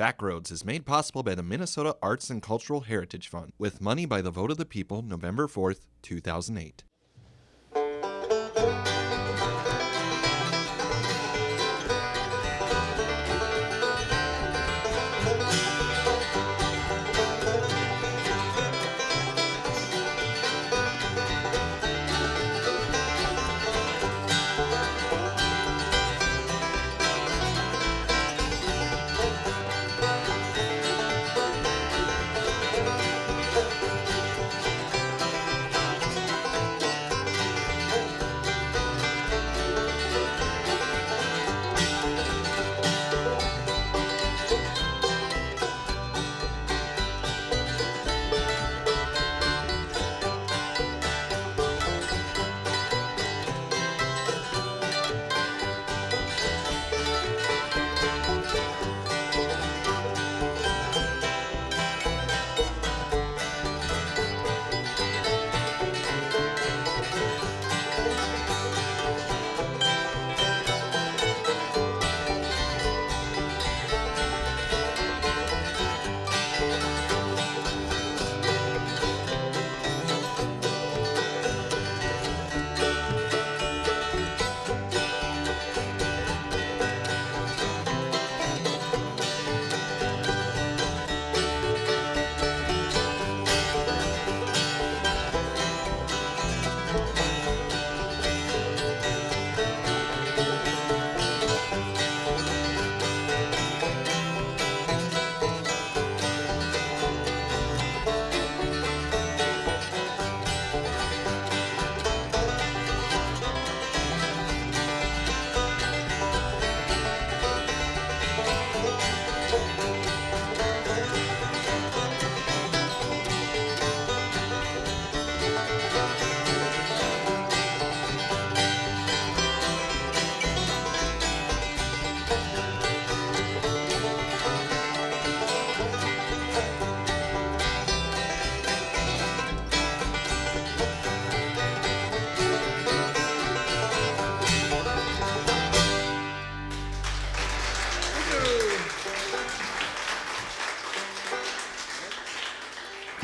Backroads is made possible by the Minnesota Arts and Cultural Heritage Fund with money by the vote of the people November 4th, 2008.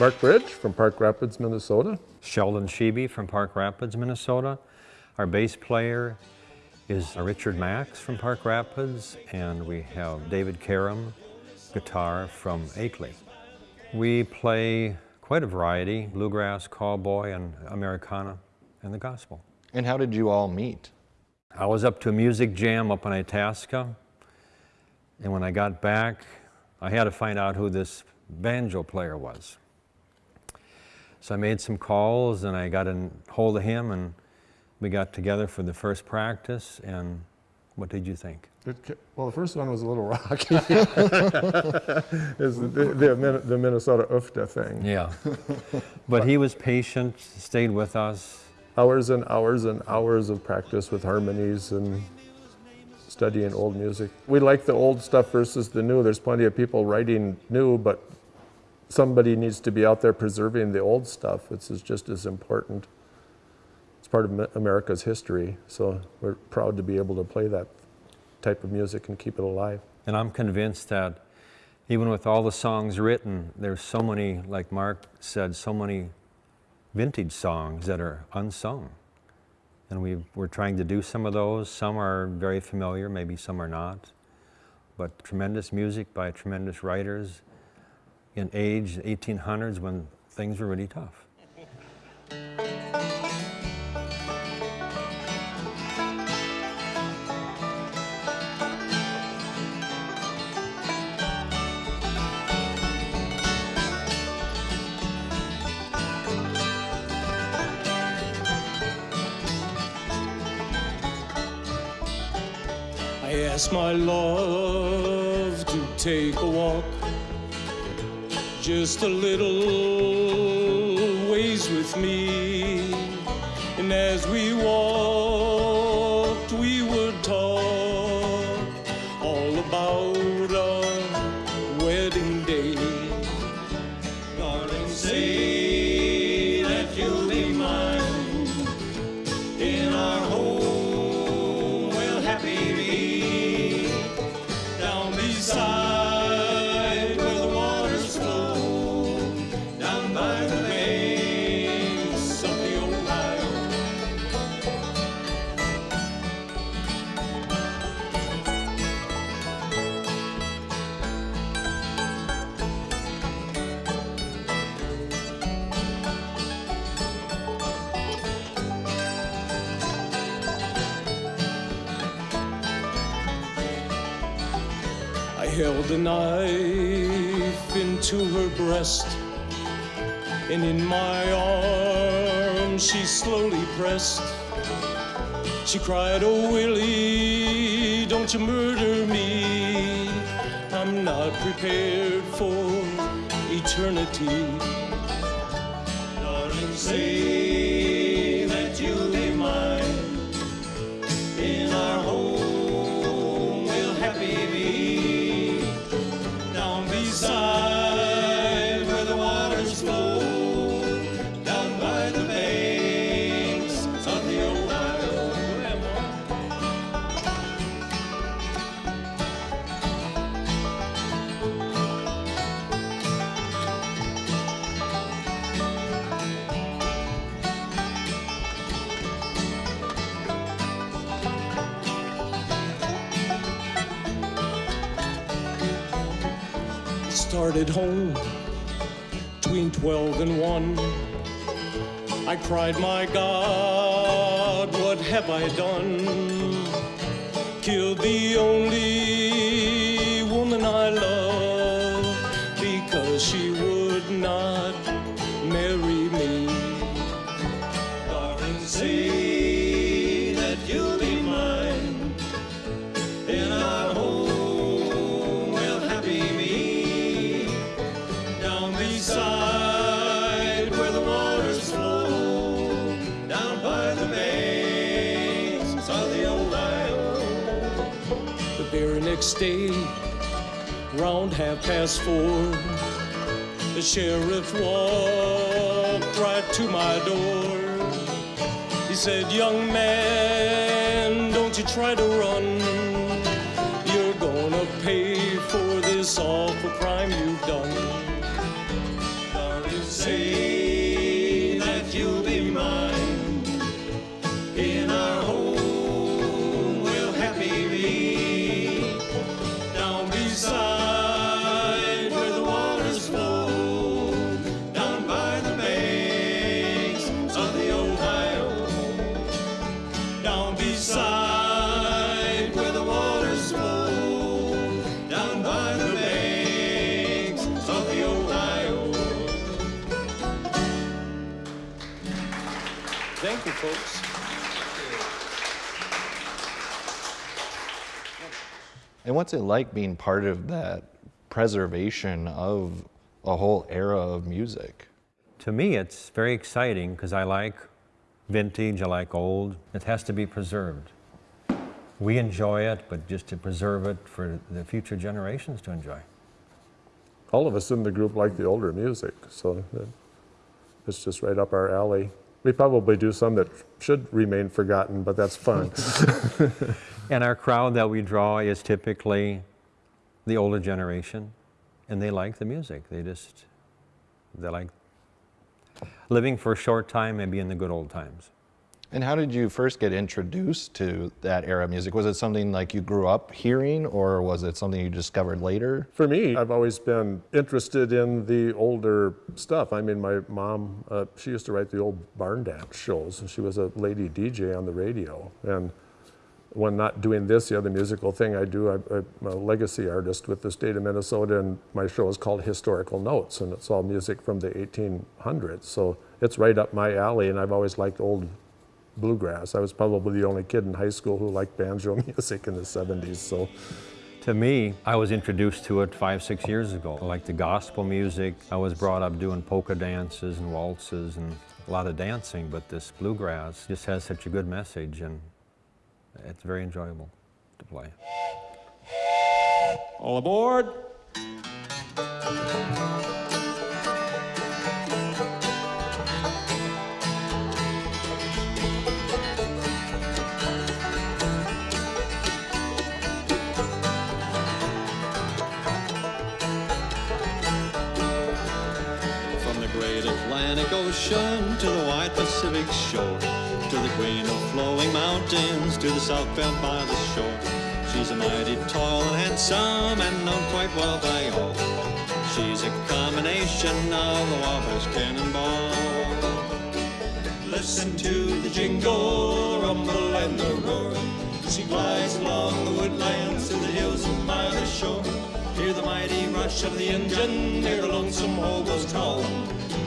Mark Bridge from Park Rapids, Minnesota. Sheldon Sheeby from Park Rapids, Minnesota. Our bass player is Richard Max from Park Rapids, and we have David Karam, guitar from Akeley. We play quite a variety, bluegrass, cowboy, and Americana, and the gospel. And how did you all meet? I was up to a music jam up in Itasca, and when I got back, I had to find out who this banjo player was. So I made some calls and I got in hold of him and we got together for the first practice and what did you think? It, well, the first one was a little rocky. is the, the, the, Minnesota UFTA thing. Yeah. But he was patient, stayed with us. Hours and hours and hours of practice with harmonies and studying old music. We like the old stuff versus the new. There's plenty of people writing new, but somebody needs to be out there preserving the old stuff. It's is just as important. It's part of America's history, so we're proud to be able to play that type of music and keep it alive. And I'm convinced that even with all the songs written, there's so many, like Mark said, so many vintage songs that are unsung. And we are trying to do some of those. Some are very familiar, maybe some are not. But tremendous music by tremendous writers in age, 1800s, when things were really tough. I asked my love to take a walk just a little ways with me. And as we walked, held a knife into her breast, and in my arms she slowly pressed. She cried, Oh, Willie, don't you murder me. I'm not prepared for eternity. Darling, say started home between 12 and 1. I cried, My God, what have I done? Killed the only next day, round half past four, the sheriff walked right to my door. He said, Young man, don't you try to run. Folks. And what's it like being part of that preservation of a whole era of music? To me, it's very exciting because I like vintage, I like old. It has to be preserved. We enjoy it, but just to preserve it for the future generations to enjoy. All of us in the group like the older music, so it's just right up our alley. We probably do some that should remain forgotten, but that's fun. And our crowd that we draw is typically the older generation, and they like the music. They just, they like living for a short time, maybe in the good old times. And how did you first get introduced to that era of music? Was it something like you grew up hearing, or was it something you discovered later? For me, I've always been interested in the older stuff. I mean, my mom, uh, she used to write the old barn dance shows, and she was a lady DJ on the radio. And when not doing this, the other musical thing I do, I, I'm a legacy artist with the state of Minnesota, and my show is called Historical Notes, and it's all music from the 1800s. So it's right up my alley, and I've always liked old bluegrass. I was probably the only kid in high school who liked banjo music in the 70s. So. To me, I was introduced to it five, six years ago. I like the gospel music. I was brought up doing polka dances and waltzes and a lot of dancing, but this bluegrass just has such a good message and it's very enjoyable to play. All aboard. Ocean to the wide Pacific shore, to the queen of flowing mountains, to the south bend by the shore. She's a mighty tall and handsome and known quite well by all. She's a combination of the Wabash Cannonball. Listen to the jingle, rumble, and the roar. She glides along the woodlands to the hills and by the shore. Hear the mighty rush of the engine, hear the lonesome hobo's call.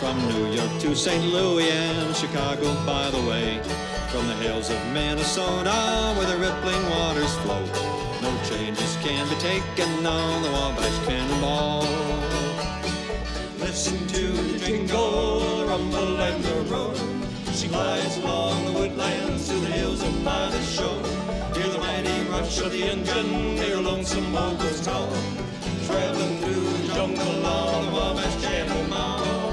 From New York to St. Louis and Chicago, by the way. From the hills of Minnesota, where the rippling waters flow. No changes can be taken on the Wabash Cannonball. Listen to the jingle, the rumble and the roar. She glides along the woodlands to the hills and by the shore. Hear the mighty rush of the engine, hear lonesome hobo's call. Traveling through the jungle on the Wabash Cannonball.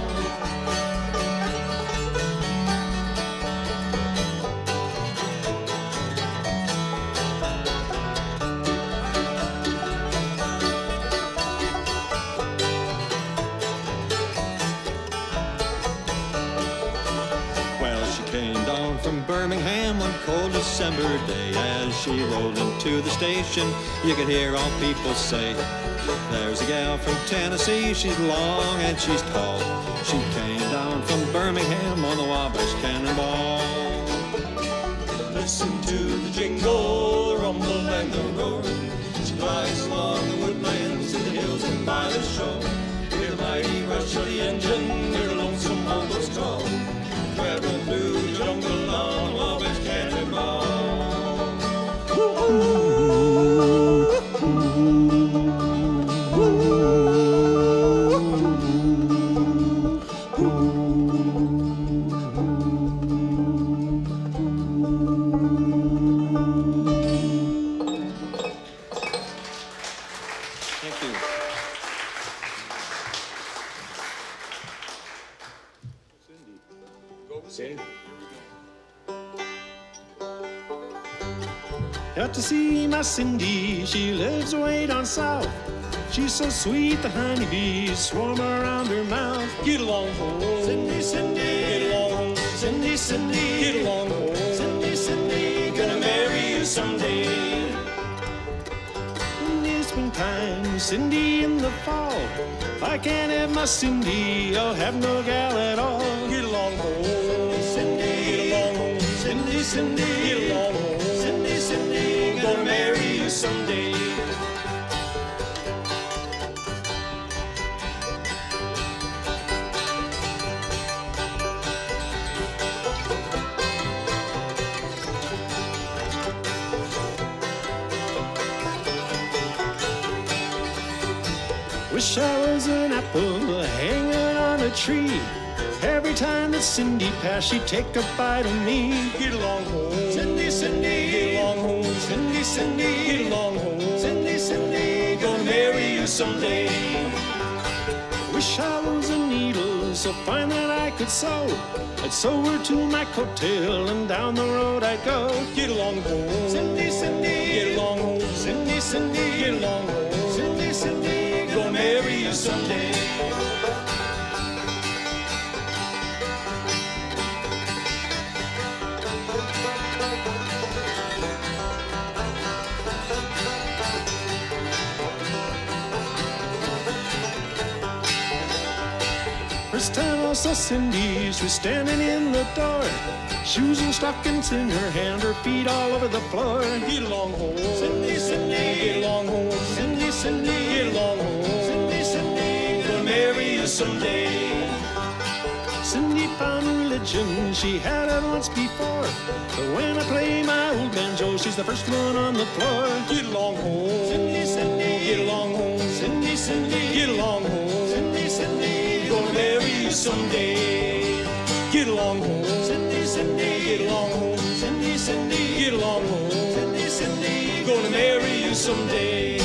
December day. As she rolled into the station, you could hear all people say, There's a gal from Tennessee, she's long and she's tall. She came down from Birmingham on the Wabash Cannonball. Listen to the jingle, rumble and the roar. She glides along the woodlands to the hills and by the shore. Hear the mighty rush of the engine, hear the lonesome hobo's call. Traveling through the jungle on the Wabash Cannonball. Thank so sweet, the honeybees swarm around her mouth. Get along, home. Cindy, Cindy. Get along. Cindy, Cindy. Get along, home. Cindy, Cindy. Gonna marry you someday. In the springtime, Cindy in the fall. If I can't have my Cindy, I'll have no gal at all. Get along, home. Cindy, get along, home. Cindy, Cindy, Every time that Cindy passed, she'd take a bite of me. Get along home. Cindy, Cindy. Get along home. Cindy, Cindy. Get along home. Cindy, Cindy. Gonna marry you someday. Wish I was a needle so fine that I could sew. I'd sew her to my coattail and down the road I'd go. Get along home. Cindy, Cindy. Get along home. Cindy, Cindy. Get along home. Cindy, Cindy. Gonna marry you someday. I saw Cindy, she was standing in the door. Shoes and stockings in her hand, her feet all over the floor. Get along home. Cindy, Cindy. Get along home. Cindy, Cindy. Get along home. Cindy, Cindy. Gonna marry you someday. Cindy found religion, she had it once before. But when I play my old banjo, she's the first one on the floor. Get along home. Cindy, Cindy. Get along home. Cindy, Cindy. Get along home. Someday. Get along home. Cindy, Cindy. Get along home. Cindy, Cindy. Get along home. Cindy, Cindy. Gonna marry you someday.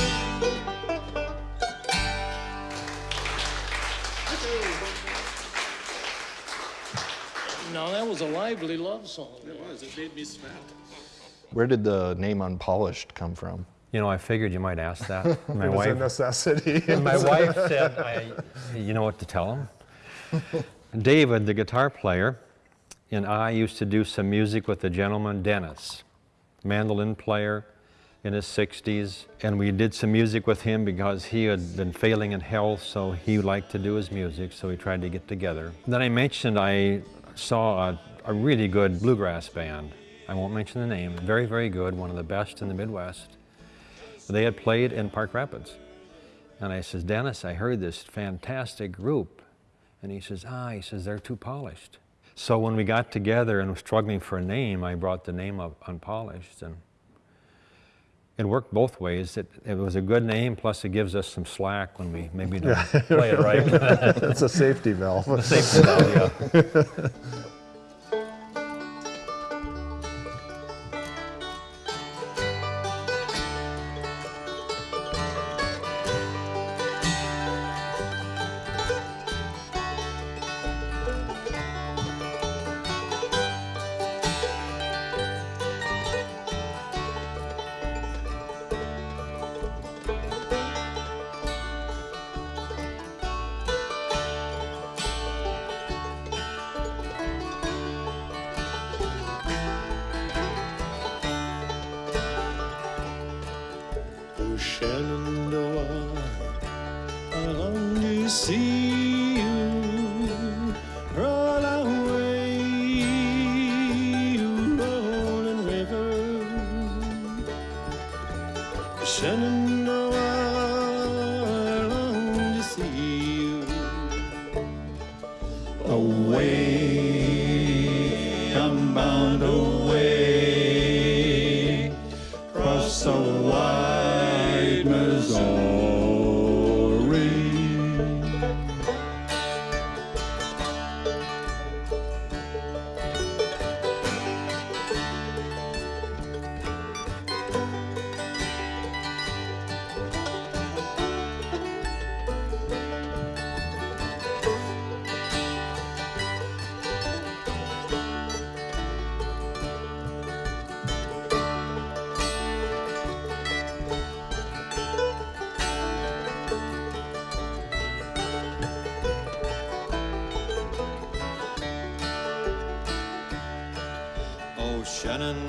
Now, that was a lively love song. It was. It made me sweat. Where did the name Unpolished come from? You know, I figured you might ask that. My It was a wife, necessity. my wife said, I, you know what to tell him? David, the guitar player, and I used to do some music with a gentleman, Dennis, mandolin player in his 60s. And we did some music with him because he had been failing in health, so he liked to do his music, so we tried to get together. Then I mentioned I saw a, a really good bluegrass band. I won't mention the name, very, very good, one of the best in the Midwest. They had played in Park Rapids. And I says, Dennis, I heard this fantastic group. And he says, ah, he says, they're too polished. So when we got together and were struggling for a name, I brought the name of Unpolished. And it worked both ways. It, it was a good name, plus it gives us some slack when we maybe don't play it right. It's a safety valve. a Safety valve, yeah. Oh, Oh,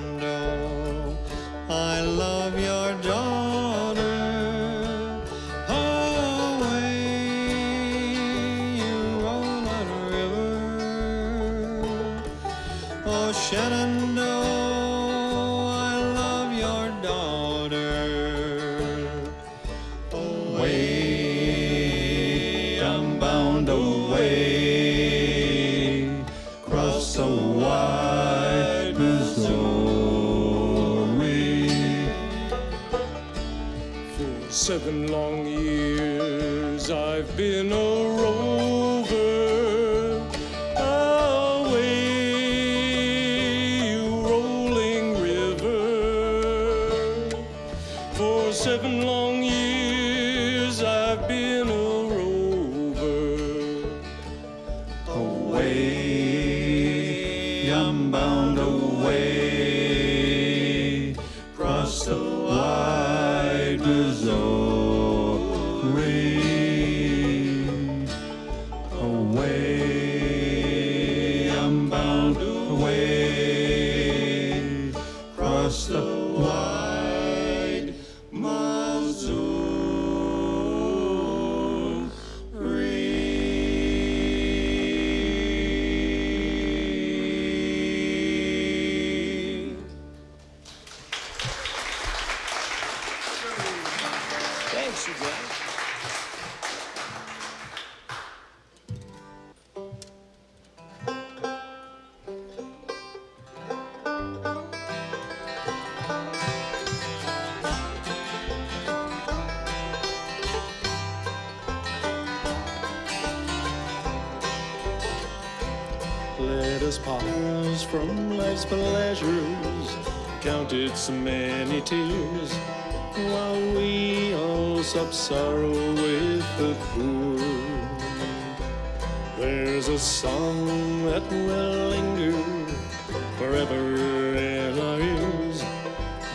seven long years I've been a rover. From life's pleasures, counted so many tears, while we all sup sorrow with the poor. There's a song that will linger forever in our ears.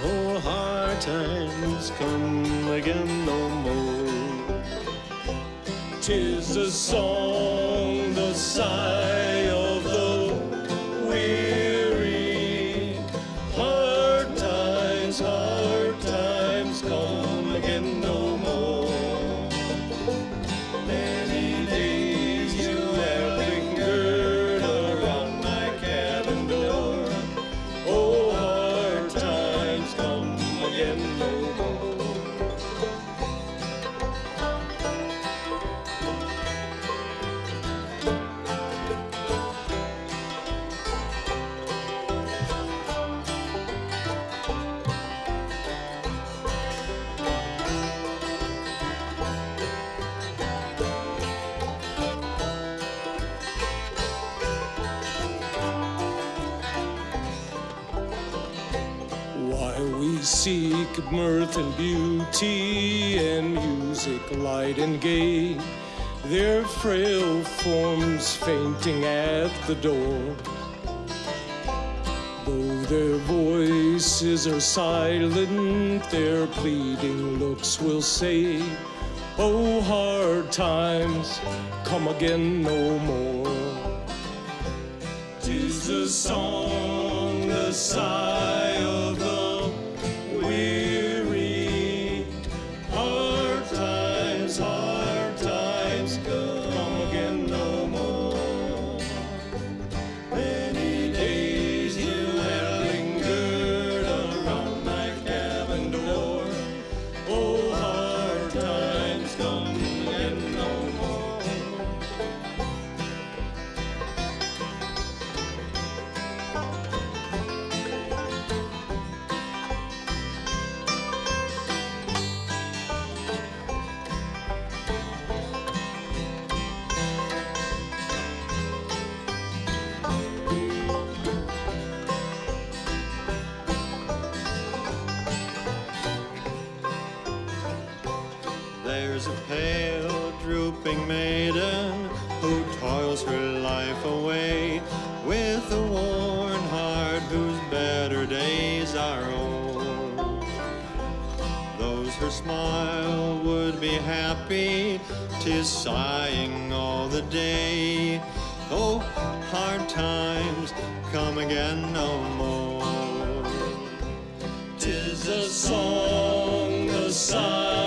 Oh, hard times come again no more. Tis a song the the seek mirth and beauty and music light and gay, their frail forms fainting at the door. Though their voices are silent, their pleading looks will say, Oh, hard times, come again no more. Tis a song, the sigh Oh, hard times come again no more. Tis a song, the sigh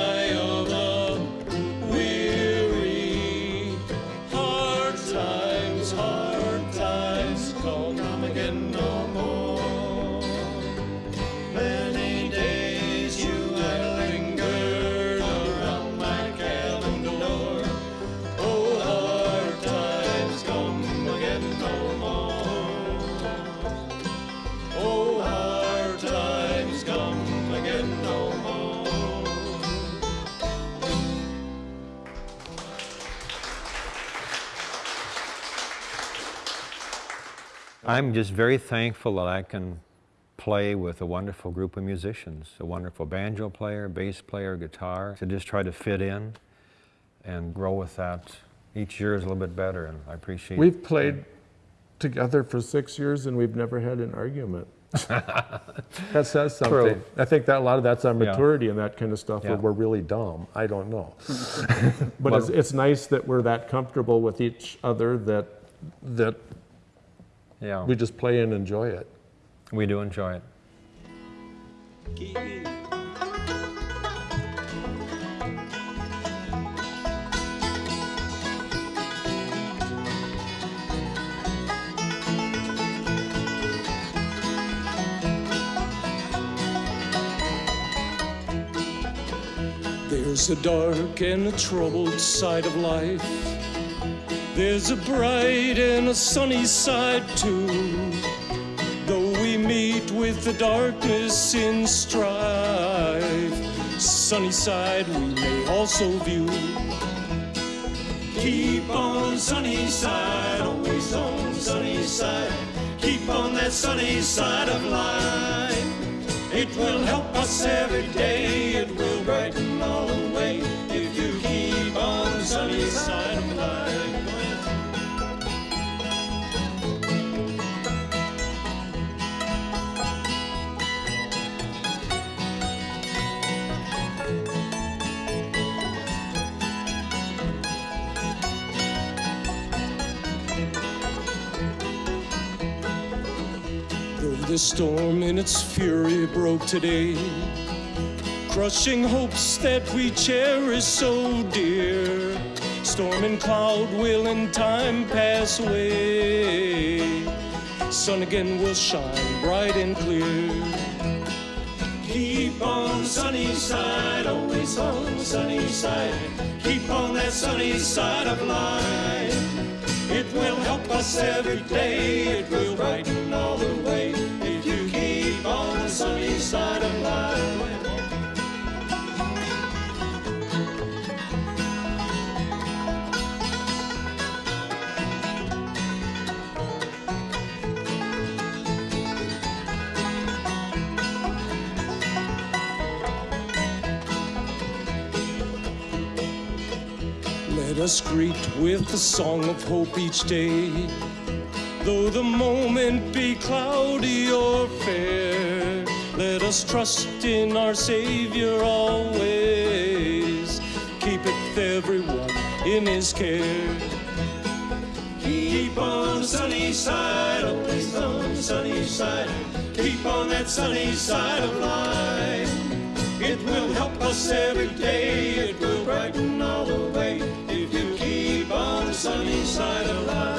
I'm just very thankful that I can play with a wonderful group of musicians, a wonderful banjo player, bass player, guitar, to just try to fit in and grow with that. Each year is a little bit better, and I appreciate We've played together for six years and we've never had an argument. That says something. True. I think that a lot of that's on Yeah. maturity and that kind of stuff, Yeah. or we're really dumb. I don't know. But it's, it's nice that we're that comfortable with each other that, that Yeah, we just play and enjoy it. we do enjoy it. There's a dark and a troubled side of life. There's a bright and a sunny side too. Though we meet with the darkness in strife, sunny side we may also view. Keep on sunny side, always on sunny side. Keep on that sunny side of life. It will help us every day. It The storm in its fury broke today, crushing hopes that we cherish so dear. Storm and cloud will in time pass away. Sun again will shine bright and clear. Keep on sunny side, always on sunny side. Keep on that sunny side of life. It will help us every day, it will brighten all the way. Side of life. Let us greet with a song of hope each day. Though the moment be cloudy or fair, let us trust in our Savior always. Keepeth everyone in his care. Keep on the sunny side, always on the sunny side. Keep on that sunny side of life. It will help us every day, it will brighten all the way. If you keep on the sunny side of life.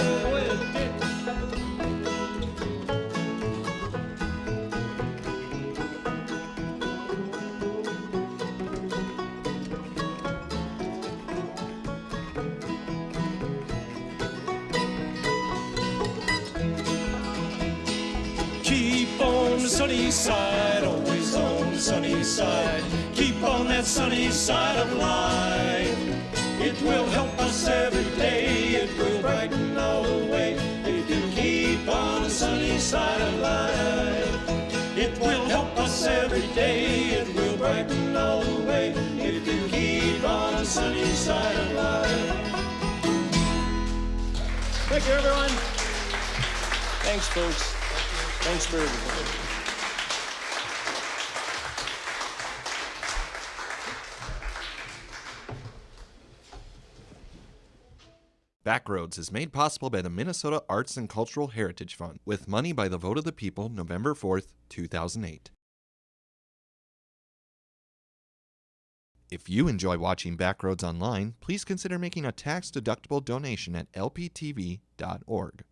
Side, always on the sunny side. Keep on that sunny side of life. It will help us every day. It will brighten all the way. If you keep on the sunny side of life. It will help us every day. It will brighten all the way. If you keep on the sunny side of life. Thank you, everyone. Thanks, folks. Thanks for everything. Backroads is made possible by the Minnesota Arts and Cultural Heritage Fund with money by the vote of the people November 4th, 2008. If you enjoy watching Backroads online, please consider making a tax-deductible donation at lptv.org.